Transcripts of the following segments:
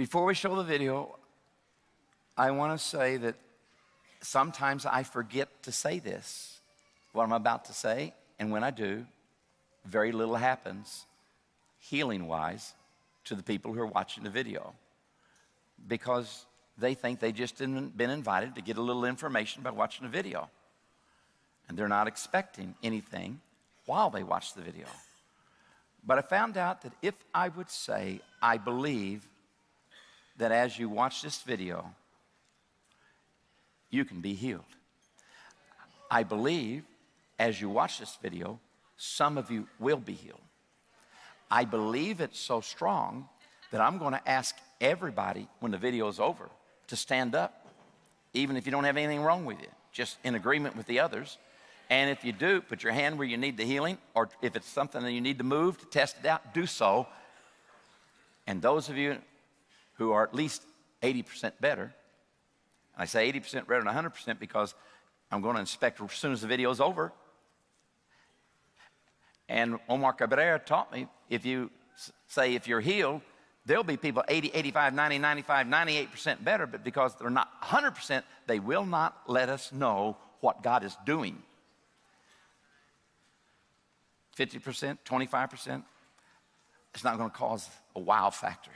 Before we show the video, I want to say that sometimes I forget to say this, what I'm about to say, and when I do, very little happens healing wise to the people who are watching the video because they think they just been invited to get a little information by watching the video. And they're not expecting anything while they watch the video. But I found out that if I would say, I believe that as you watch this video, you can be healed. I believe as you watch this video, some of you will be healed. I believe it's so strong that I'm going to ask everybody when the video is over to stand up, even if you don't have anything wrong with you, just in agreement with the others. And if you do, put your hand where you need the healing, or if it's something that you need to move to test it out, do so. And those of you who are at least 80% better, I say 80% better than 100% because I'm going to inspect as soon as the video is over. And Omar Cabrera taught me if you say if you're healed, there'll be people 80, 85, 90, 95, 98% better, but because they're not 100%, they will not let us know what God is doing. 50%, 25%, it's not going to cause a wow factor.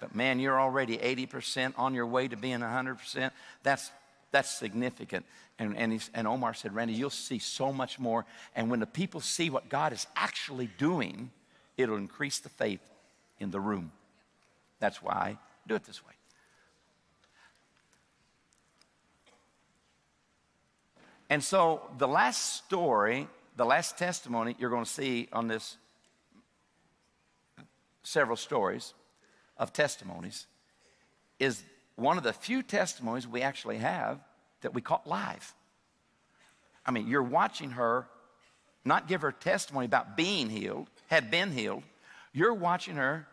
But man, you're already 80% on your way to being 100%. That's, that's significant. And, and, and Omar said, Randy, you'll see so much more. And when the people see what God is actually doing, it'll increase the faith in the room. That's why I do it this way. And so the last story the last testimony you're going to see on this several stories of testimonies is one of the few testimonies we actually have that we caught live. I mean, you're watching her not give her testimony about being healed, had been healed. You're watching her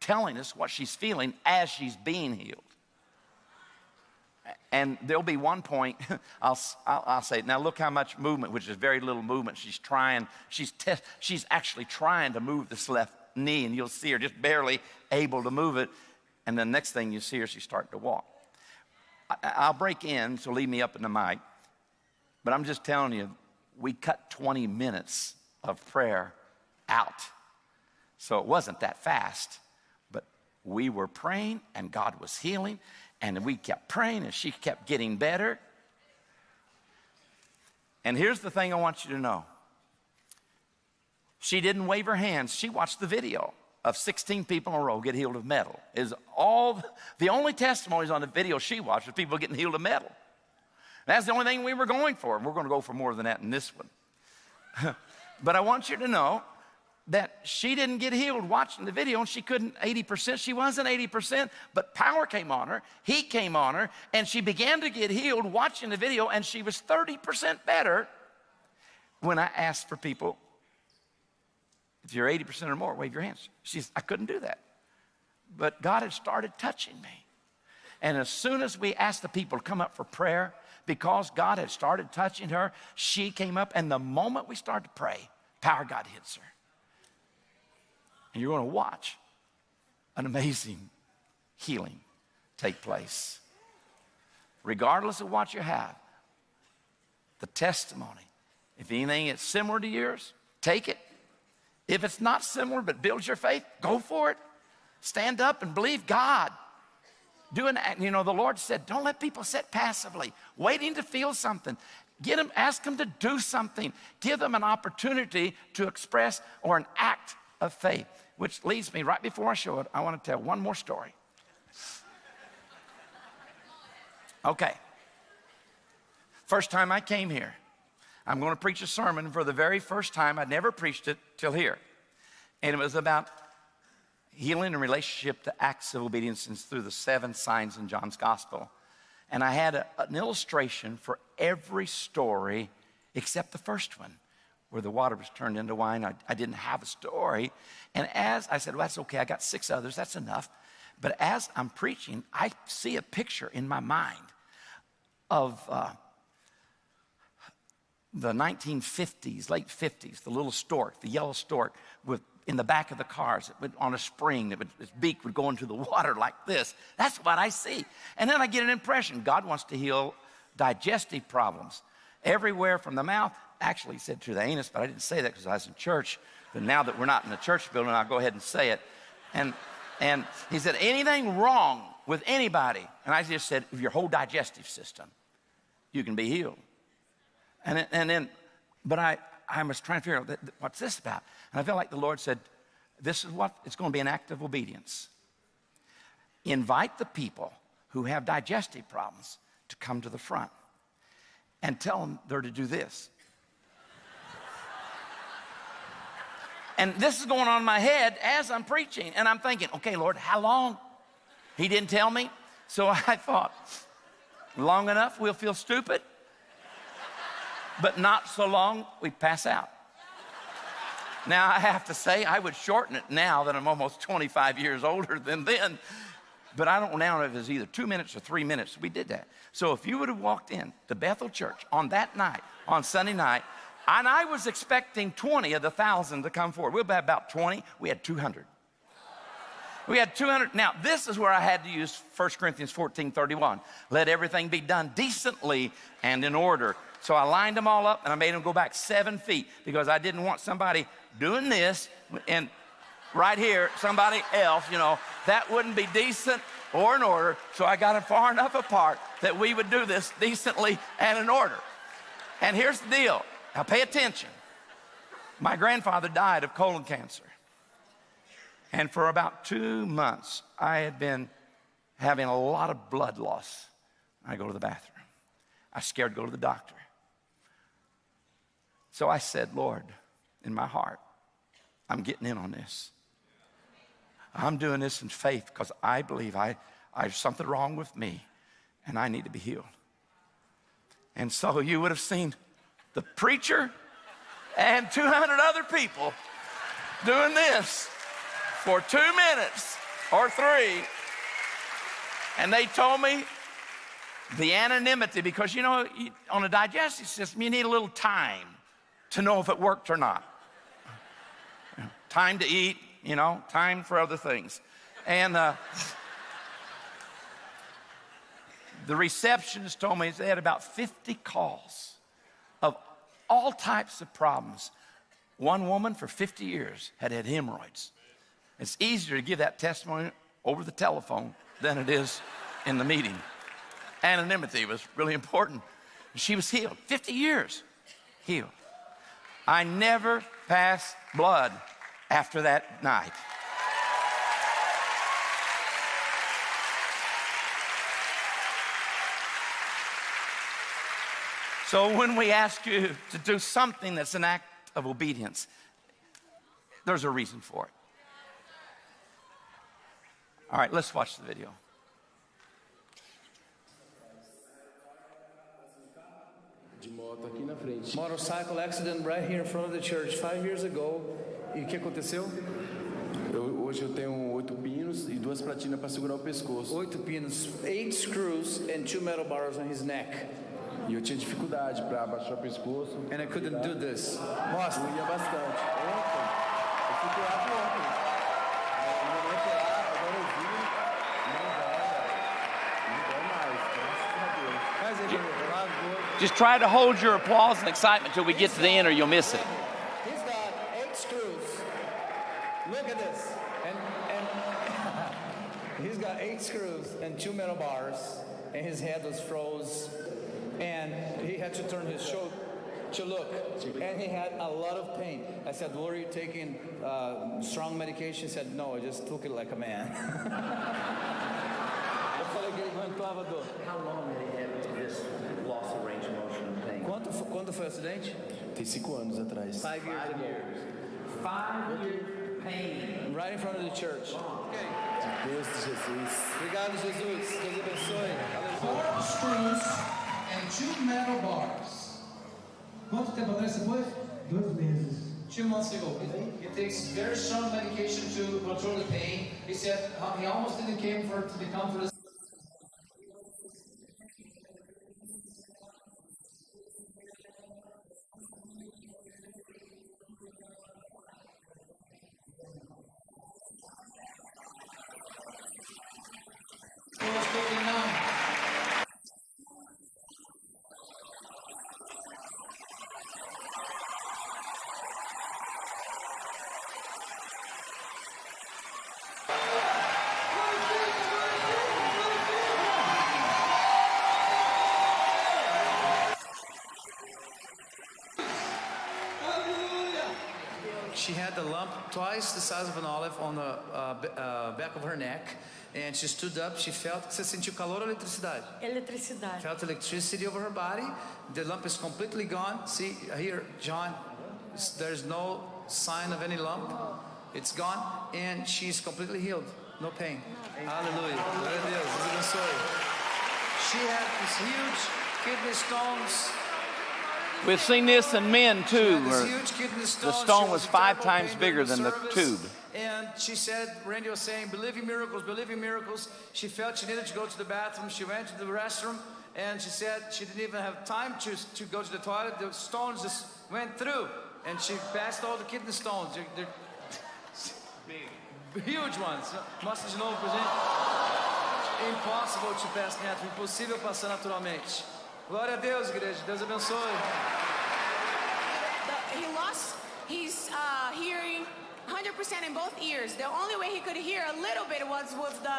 telling us what she's feeling as she's being healed. And there'll be one point, I'll, I'll, I'll, say, now look how much movement, which is very little movement. She's trying, she's, she's actually trying to move this left knee, and you'll see her just barely able to move it. And the next thing you see her, she's starting to walk. I, will break in, so leave me up in the mic. But I'm just telling you, we cut 20 minutes of prayer out. So it wasn't that fast, but we were praying and God was healing and we kept praying and she kept getting better. And here's the thing I want you to know she didn't wave her hands, she watched the video of 16 people in a row get healed of metal. Is all the only testimonies on the video she watched was people getting healed of metal. That's the only thing we were going for. And We're going to go for more than that in this one. but I want you to know that she didn't get healed watching the video and she couldn't 80%. She wasn't 80%, but power came on her, he came on her, and she began to get healed watching the video, and she was 30% better when I asked for people, if you're 80% or more, wave your hands. She says, I couldn't do that. But God had started touching me. And as soon as we asked the people to come up for prayer, because God had started touching her, she came up, and the moment we started to pray, power God hits her. And you're going to watch an amazing healing take place. Regardless of what you have, the testimony, if anything is similar to yours, take it. If it's not similar but builds your faith, go for it. Stand up and believe God. Do an act. You know, the Lord said, don't let people sit passively, waiting to feel something. Get them, ask them to do something. Give them an opportunity to express or an act of faith. Which leads me right before I show it, I want to tell one more story. Okay. First time I came here, I'm going to preach a sermon for the very first time. I'd never preached it till here. And it was about healing in relationship to acts of obedience through the seven signs in John's gospel. And I had a, an illustration for every story except the first one where the water was turned into wine. I, I didn't have a story. And as I said, well, that's okay, I got six others, that's enough. But as I'm preaching, I see a picture in my mind of uh, the 1950s, late 50s, the little stork, the yellow stork with in the back of the cars it would, on a spring that its beak would go into the water like this. That's what I see. And then I get an impression God wants to heal digestive problems everywhere from the mouth. Actually, he said to the anus, but I didn't say that because I was in church. But now that we're not in the church building, I'll go ahead and say it. And, and he said, anything wrong with anybody? And I just said, your whole digestive system, you can be healed. And, and then, but I, I was trying to figure out what's this about? And I felt like the Lord said, This is what it's going to be an act of obedience. Invite the people who have digestive problems to come to the front and tell them they're to do this. and this is going on in my head as I'm preaching, and I'm thinking, okay, Lord, how long? He didn't tell me. So I thought, long enough, we'll feel stupid but not so long we pass out. Now, I have to say, I would shorten it now that I'm almost 25 years older than then, but I don't now know if it's either two minutes or three minutes. We did that. So if you would have walked in to Bethel Church on that night, on Sunday night, and I was expecting 20 of the thousand to come forward. We'll be about 20. We had 200. We had 200. Now, this is where I had to use 1 Corinthians 14 31. Let everything be done decently and in order. So I lined them all up and I made them go back seven feet because I didn't want somebody doing this and right here, somebody else, you know, that wouldn't be decent or in order. So I got them far enough apart that we would do this decently and in order. And here's the deal. Now pay attention. My grandfather died of colon cancer. And for about two months, I had been having a lot of blood loss. I go to the bathroom. I scared to go to the doctor. So I said, Lord, in my heart, I'm getting in on this. I'm doing this in faith because I believe I, I have something wrong with me and I need to be healed. And so you would have seen the preacher and 200 other people doing this for two minutes or three. And they told me the anonymity, because you know, on a digestive system, you need a little time to know if it worked or not. Time to eat, you know, time for other things. And uh, the receptionist told me they had about 50 calls of all types of problems. One woman for 50 years had had hemorrhoids. It's easier to give that testimony over the telephone than it is in the meeting. Anonymity was really important. She was healed, 50 years healed. I never passed blood after that night. So when we ask you to do something that's an act of obedience, there's a reason for it. All right, let's watch the video. de moto aqui na frente. Motorcycle accident right here in front of the church five years ago. E o que aconteceu? Eu, hoje eu tenho oito pinos e duas platinas para segurar o pescoço. Oito pinos, eight screws and two metal bars on his neck. E eu tinha dificuldade para abaixar o pescoço. And I couldn't do this. Mostra. Eu ia bastante. Just try to hold your applause and excitement till we get to the end or you'll miss it. He's got eight screws. Look at this. And, and he's got eight screws and two metal bars. And his head was froze. And he had to turn his shoulder to look. And he had a lot of pain. I said, Lord, are you taking uh, strong medication? He said, no, I just took it like a man. Eu falei que ele aguentava a dor. How long quando foi o acidente? Tem cinco anos atrás. Five years ago. Five year pain. Right in front of the church. Deus de Jesus. Obrigado, Jesus. Deus abençoe. Four screws and two metal bars. Quanto tempo atrás você foi? Dois meses. Two months ago. He takes very strong medication to control the pain. He said he almost didn't came for to become for the the lump twice the size of an olive on the uh, uh, back of her neck. And she stood up, she felt. Você sentiu calor ou eletricidade? Eletricidade. Felt electricity over her body. The lump is completely gone. See here, John, there's no sign of any lump. It's gone. And she's completely healed. No pain. Hallelujah. Glória a Deus. Deus abençoe. She had these huge kidney stones. We've seen this in men too. This huge kidney the stone. was five times bigger than the tube. And she said, Randy was saying, believe in miracles, believe in miracles. She felt she needed to go to the bathroom. She went to the restroom and she said she didn't even have time to, to go to the toilet. The stones just went through and she passed all the kidney stones. They're, they're huge ones. Mostra de novo pra gente. Impossible to pass natural. Impossível passar naturalmente. Glória a Deus, igreja. Deus abençoe. The, he lost his uh, hearing 100% in both ears. The only way he could hear a little bit was with the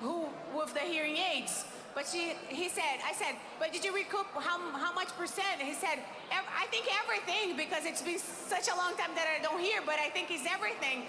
who with the hearing aids. But she, he said, I said, but did you recoup how, how much percent? He said, I think everything because it's been such a long time that I don't hear, but I think it's everything.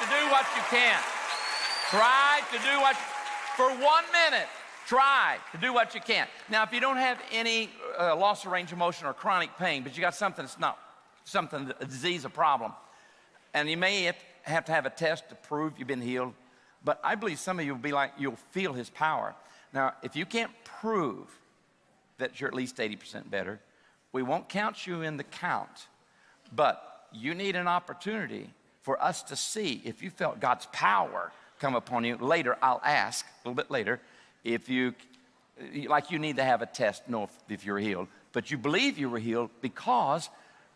To do what you can. Try to do what, for one minute, try to do what you can. Now, if you don't have any uh, loss of range of motion or chronic pain, but you got something that's not something, a disease, a problem, and you may have- have to have a test to prove you've been healed, but I believe some of you will be like, you'll feel his power. Now, if you can't prove that you're at least 80% better, we won't count you in the count, but you need an opportunity for us to see if you felt God's power come upon you. Later, I'll ask, a little bit later, if you, like you need to have a test, know if, if you're healed, but you believe you were healed because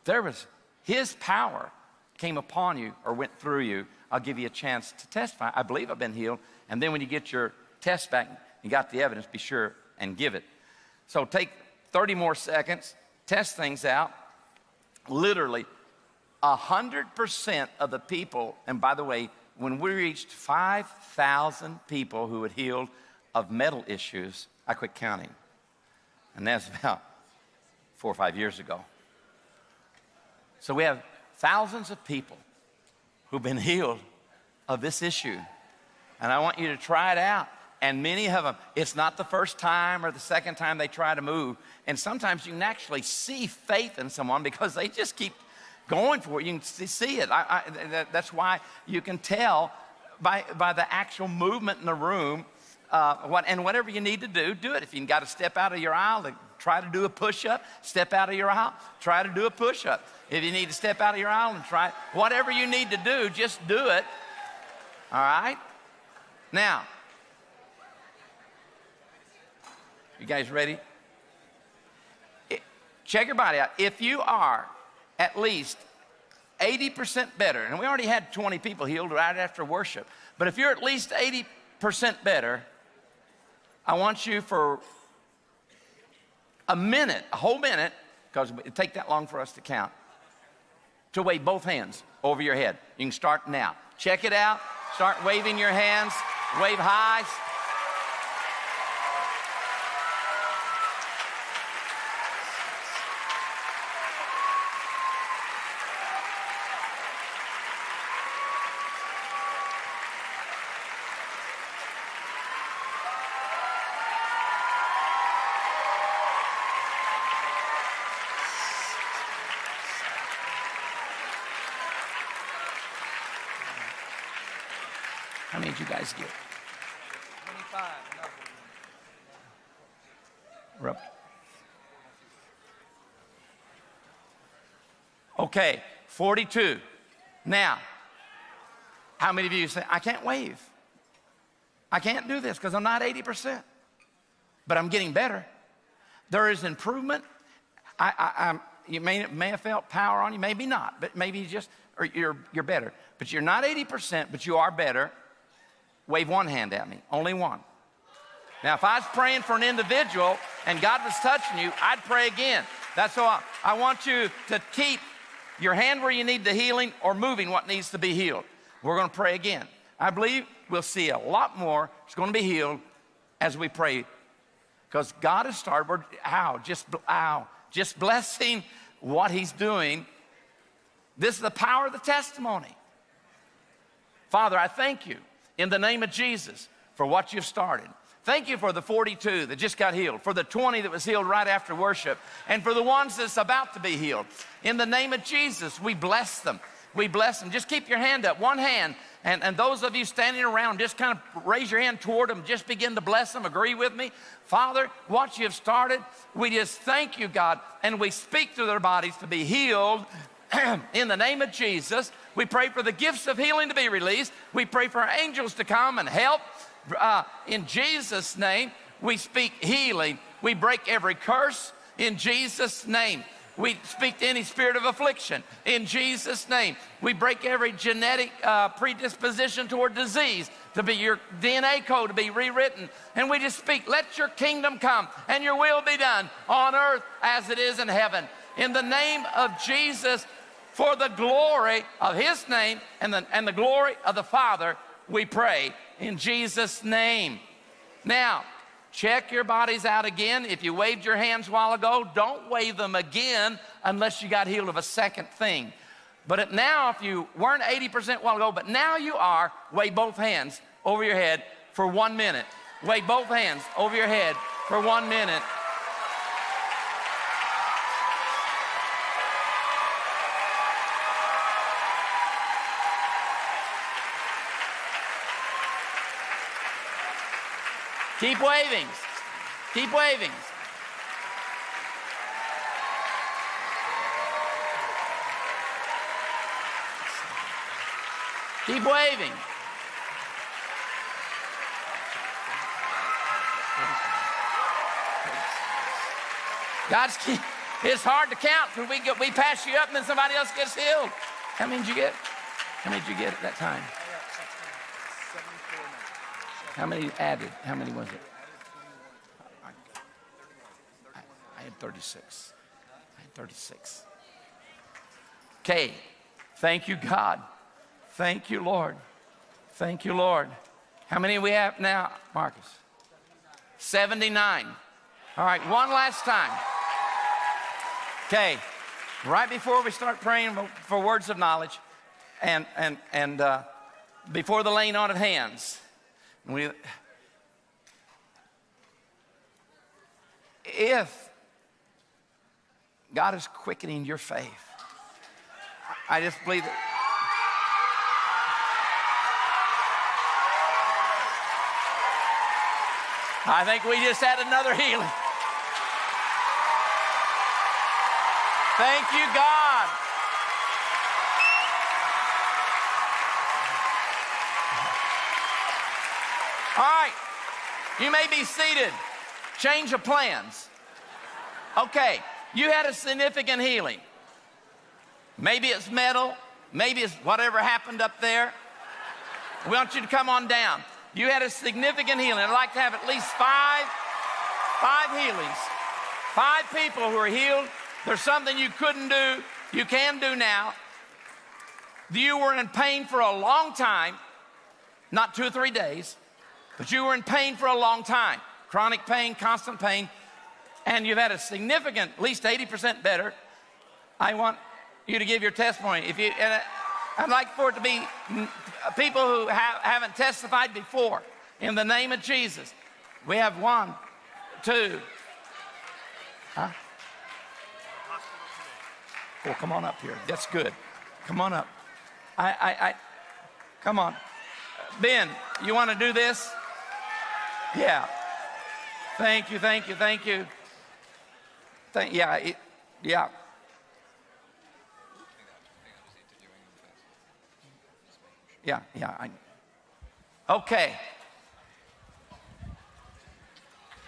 there was His power came upon you or went through you. I'll give you a chance to testify. I believe I've been healed. And then when you get your test back, you got the evidence, be sure and give it. So take 30 more seconds, test things out. Literally, 100% of the people, and by the way, when we reached 5,000 people who had healed of mental issues, I quit counting. And that's about four or five years ago. So we have thousands of people who've been healed of this issue. And I want you to try it out. And many of them, it's not the first time or the second time they try to move. And sometimes you can actually see faith in someone because they just keep going for it. You can see- it. I, I, that, that's why you can tell by, by the actual movement in the room. Uh, what, and whatever you need to do, do it. If you've got to step out of your aisle to try to do a push up, step out of your aisle, try to do a push up. If you need to step out of your aisle and try, whatever you need to do, just do it. All right? Now, you guys ready? Check your body out. If you are at least 80% better, and we already had 20 people healed right after worship, but if you're at least 80% better, I want you for a minute, a whole minute, because it take that long for us to count, to wave both hands over your head. You can start now. Check it out. Start waving your hands. Wave high. How many did you guys get? 25. We're up. Okay, 42. Now, how many of you say, I can't wave? I can't do this because I'm not 80%, but I'm getting better. There is improvement. I, I, I'm, you may, may have felt power on you, maybe not, but maybe you just, or you're, you're better. But you're not 80%, but you are better. Wave one hand at me, only one. Now, if I was praying for an individual and God was touching you, I'd pray again. That's why I want you to keep your hand where you need the healing or moving what needs to be healed. We're going to pray again. I believe we'll see a lot more. It's going to be healed as we pray because God has started. We're, ow, just, ow, just blessing what He's doing. This is the power of the testimony. Father, I thank you in the name of Jesus for what you've started. Thank you for the 42 that just got healed, for the 20 that was healed right after worship, and for the ones that's about to be healed. In the name of Jesus, we bless them. We bless them. Just keep your hand up, one hand. And, and those of you standing around, just kind of raise your hand toward them. Just begin to bless them. Agree with me. Father, what you've started, we just thank you, God, and we speak to their bodies to be healed in the name of Jesus. We pray for the gifts of healing to be released. We pray for angels to come and help. Uh, in Jesus' name, we speak healing. We break every curse in Jesus' name. We speak to any spirit of affliction in Jesus' name. We break every genetic uh, predisposition toward disease to be your DNA code to be rewritten. And we just speak, let your kingdom come and your will be done on earth as it is in heaven. In the name of Jesus, for the glory of his name and the, and the glory of the Father, we pray in Jesus' name. Now, check your bodies out again. If you waved your hands a while ago, don't wave them again unless you got healed of a second thing. But now, if you weren't 80% while ago, but now you are, wave both hands over your head for one minute. Wave both hands over your head for one minute. Keep waving. Keep waving. Keep waving. God's key. It's hard to count when we, get, we pass you up and then somebody else gets healed. How many did you get? How many did you get at that time? How many added? How many was it? I, I, I had 36. I had 36. Okay. Thank you, God. Thank you, Lord. Thank you, Lord. How many we have now, Marcus? 79. All right, one last time. Okay, right before we start praying for- words of knowledge and, and, and uh, before the laying on of hands, we, if God is quickening your faith, I just believe that. I think we just had another healing. Thank you, God. All right, you may be seated. Change of plans. Okay, you had a significant healing. Maybe it's metal, maybe it's whatever happened up there. We want you to come on down. You had a significant healing. I'd like to have at least five, five healings. Five people who are healed. There's something you couldn't do, you can do now. You were in pain for a long time, not two or three days, but you were in pain for a long time. Chronic pain, constant pain, and you've had a significant, at least 80% better. I want you to give your testimony. If you, and I'd like for it to be people who ha- haven't testified before. In the name of Jesus, we have one, two. Huh? Oh, come on up here. That's good. Come on up. I, I, I come on. Ben, you want to do this? Yeah. Thank you, thank you, thank you. Thank, yeah, it, yeah. Yeah, yeah. I, okay.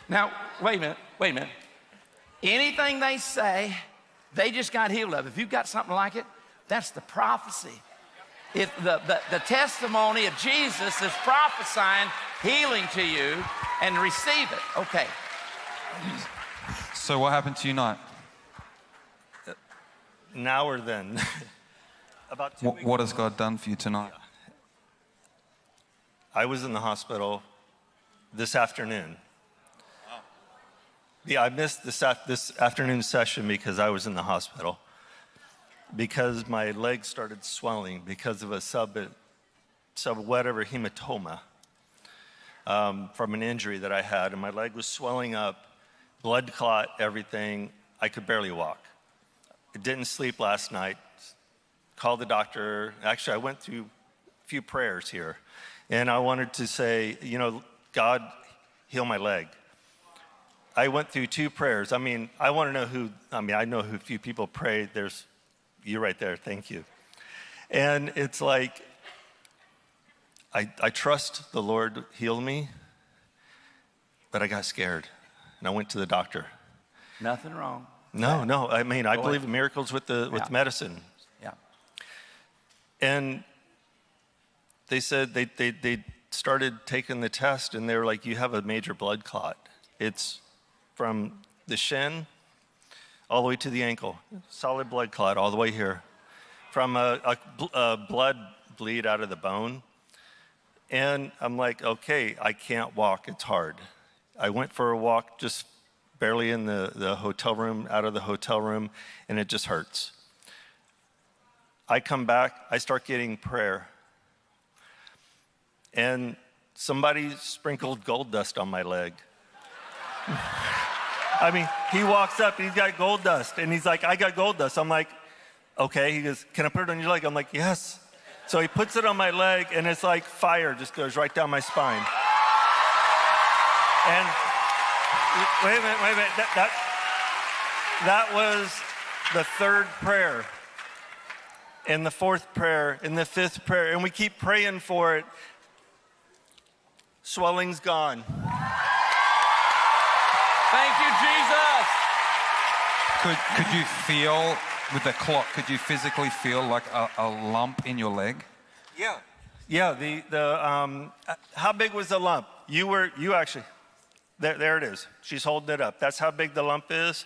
Now, wait a minute, wait a minute. Anything they say, they just got healed of. If you've got something like it, that's the prophecy. If the, the, the testimony of Jesus is prophesying healing to you and receive it. Okay. So what happened to you tonight? now or then. About two What, weeks what has God done for you tonight? I was in the hospital this afternoon. Yeah, I missed this, af- this afternoon session because I was in the hospital. Because my legs started swelling because of a sub, sub whatever hematoma um, from an injury that I had, and my leg was swelling up, blood clot, everything. I could barely walk. I didn't sleep last night. Called the doctor. Actually, I went through a few prayers here, and I wanted to say, you know, God, heal my leg. I went through two prayers. I mean, I want to know who, I mean, I know who few people pray. There's you right there. Thank you. And it's like, I, I trust the Lord healed me, but I got scared and I went to the doctor. Nothing wrong. No, no. I mean, I Go believe ahead. in miracles with the with Yeah. medicine. Yeah. And they said they, they, they started taking the test and they were like, you have a major blood clot. It's from the shin all the way to the ankle, solid blood clot all the way here, from a, a, a blood bleed out of the bone. And I'm like, okay, I can't walk, it's hard. I went for a walk just barely in the, the hotel room, out of the hotel room, and it just hurts. I come back, I start getting prayer. And somebody sprinkled gold dust on my leg. I mean, he walks up, he's got gold dust, and he's like, I got gold dust. I'm like, okay. He goes, Can I put it on your leg? I'm like, Yes. So he puts it on my leg, and it's like fire just goes right down my spine. And wait a minute, wait a minute. That, that, that was the third prayer, and the fourth prayer, and the fifth prayer, and we keep praying for it. Swelling's gone. Thank you, Jesus. Could, could you feel with the clock, could you physically feel like a, a lump in your leg? Yeah. Yeah, the, the, um, uh, how big was the lump? You were, you actually, there, there it is. She's holding it up. That's how big the lump is?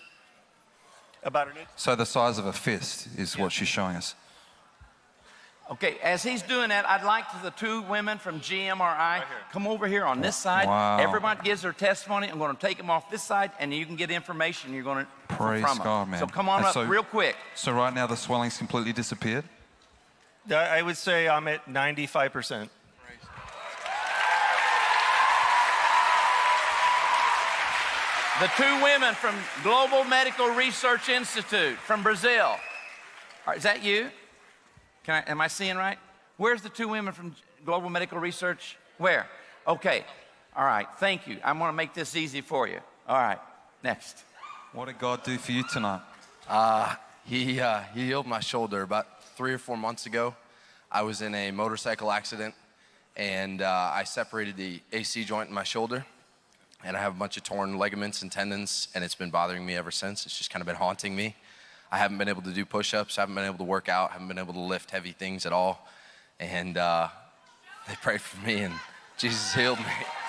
About an inch? So the size of a fist is what she's showing us. Okay, as he's doing that, I'd like to the two women from GMRI come over here on this side. Wow. Everyone gives their testimony. I'm going to take them off this side, and you can get information you're going to Praise from 'em. God, man. So come on And up so- real quick. So right now the swelling's completely disappeared? I would say I'm at 95%. The two women from Global Medical Research Institute from Brazil. All right, is that you? Can I, am I seeing right? Where's the two women from Global Medical Research? Where? Okay. All right. Thank you. I'm going to make this easy for you. All right. Next. What did God do for you tonight? He, uh, he healed my shoulder about three or four months ago. I was in a motorcycle accident and uh, I separated the AC joint in my shoulder. And I have a bunch of torn ligaments and tendons, and it's been bothering me ever since. It's just kind of been haunting me. I haven't been able to do push ups, I haven't been able to work out, I haven't been able to lift heavy things at all. And uh, they prayed for me, and Jesus healed me.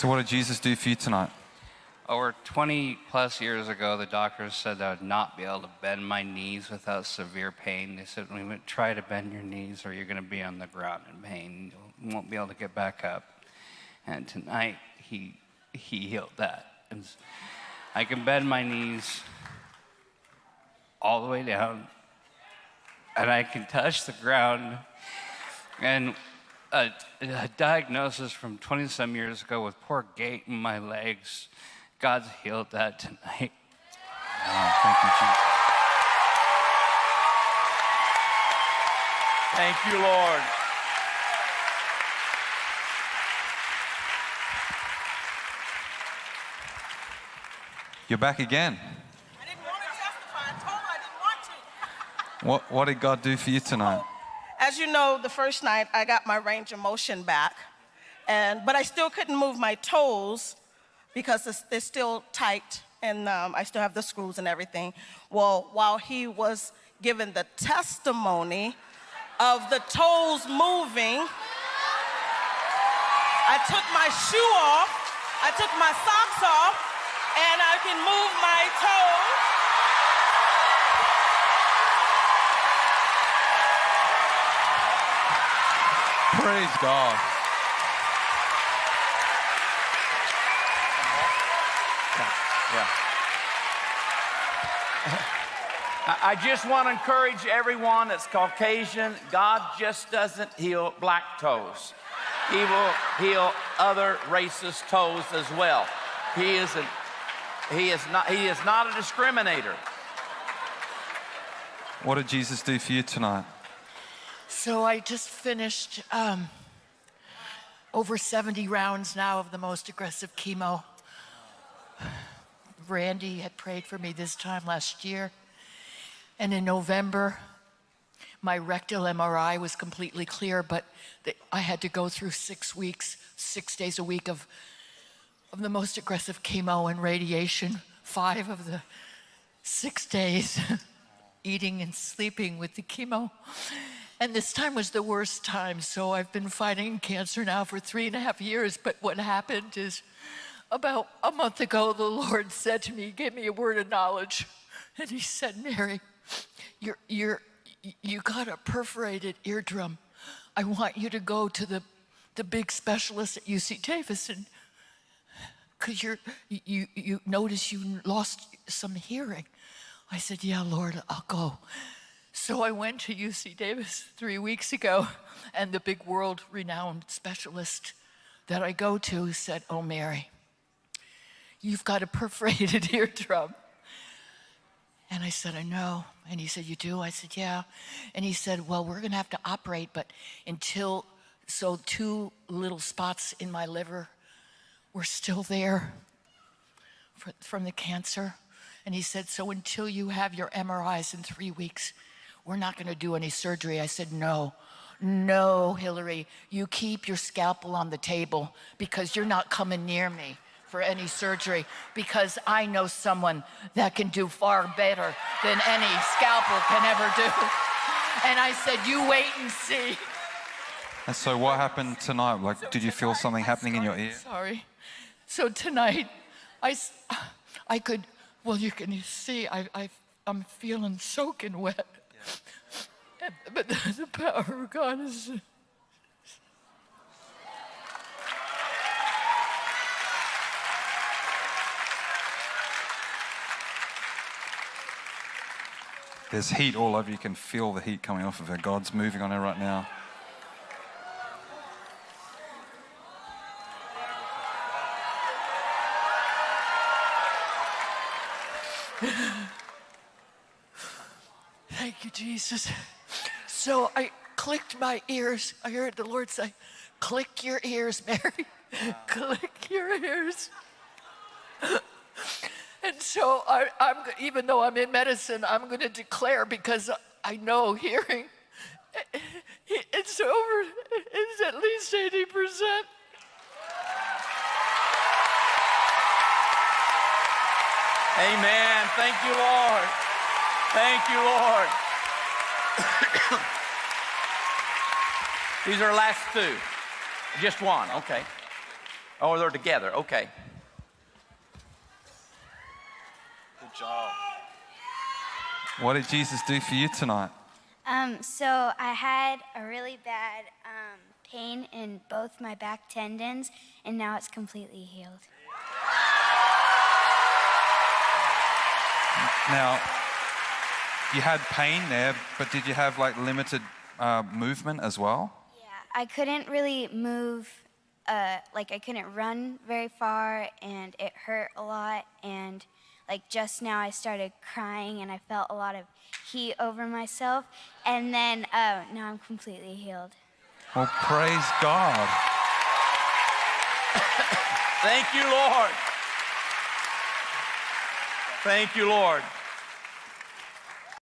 So what did Jesus do for you tonight? Over 20 plus years ago, the doctors said that I would not be able to bend my knees without severe pain. They said, "We would try to bend your knees, or you're going to be on the ground in pain. You won't be able to get back up." And tonight, he he healed that. And I can bend my knees all the way down, and I can touch the ground. And a, a diagnosis from 20 some years ago with poor gait in my legs. God's healed that tonight. Oh, thank you, Jesus. Thank you, Lord. You're back again. I didn't want to testify. I told her I didn't want to. What, what did God do for you tonight? As you know, the first night I got my range of motion back, and but I still couldn't move my toes because they're still tight, and um, I still have the screws and everything. Well, while he was giving the testimony of the toes moving, I took my shoe off, I took my socks off, and I can move my toes. Praise God. Yeah. I I just want to encourage everyone that's Caucasian, God just doesn't heal black toes. He will heal other races' toes as well. He is, a, he is, not, he is not a discriminator. What did Jesus do for you tonight? So I just finished um, over 70 rounds now of the most aggressive chemo. Randy had prayed for me this time last year. And in November, my rectal MRI was completely clear, but the, I had to go through six weeks, six days a week of, of the most aggressive chemo and radiation, five of the six days eating and sleeping with the chemo. And this time was the worst time. So I've been fighting cancer now for three and a half years. But what happened is About a month ago, the Lord said to me, He gave me a word of knowledge. And He said, Mary, you're, you're, you got a perforated eardrum. I want you to go to the, the big specialist at UC Davis and because you're you you notice you lost some hearing. I said, Yeah, Lord, I'll go. So I went to UC Davis three weeks ago, and the big world renowned specialist that I go to said, Oh, Mary, you've got a perforated eardrum. And I said, I know. And he said, You do? I said, Yeah. And he said, Well, we're going to have to operate, but until, so two little spots in my liver were still there fr- from the cancer. And he said, So until you have your MRIs in three weeks, we're not going to do any surgery. I said, No, no, Hillary, you keep your scalpel on the table because you're not coming near me for any surgery because I know someone that can do far better than any scalpel can ever do. And I said, You wait and see. And so, what happened tonight? Like, did you feel something happening in your ear? Sorry. So tonight, I, I could, well, you can see, I, I, I'm feeling soaking wet. But the power of God is. There's heat all over. You can feel the heat coming off of her. God's moving on her right now. Thank you, Jesus. So I clicked my ears. I heard the Lord say, Click your ears, Mary. Click your ears. and so I, I'm, even though I'm in medicine, I'm going to declare because I know hearing, it's over, it's at least 80%. Amen. Thank you, Lord. Thank you, Lord. These are last two. Just one, okay. Oh, they're together, okay. Good job. What did Jesus do for you tonight? Um, so I had a really bad um, pain in both my back tendons, and now it's completely healed. Now, you had pain there, but did you have like limited uh, movement as well? Yeah, I couldn't really move, uh, like I couldn't run very far, and it hurt a lot. And like just now, I started crying, and I felt a lot of heat over myself. And then uh, now I'm completely healed. Well, praise God. Thank you, Lord. Thank you, Lord.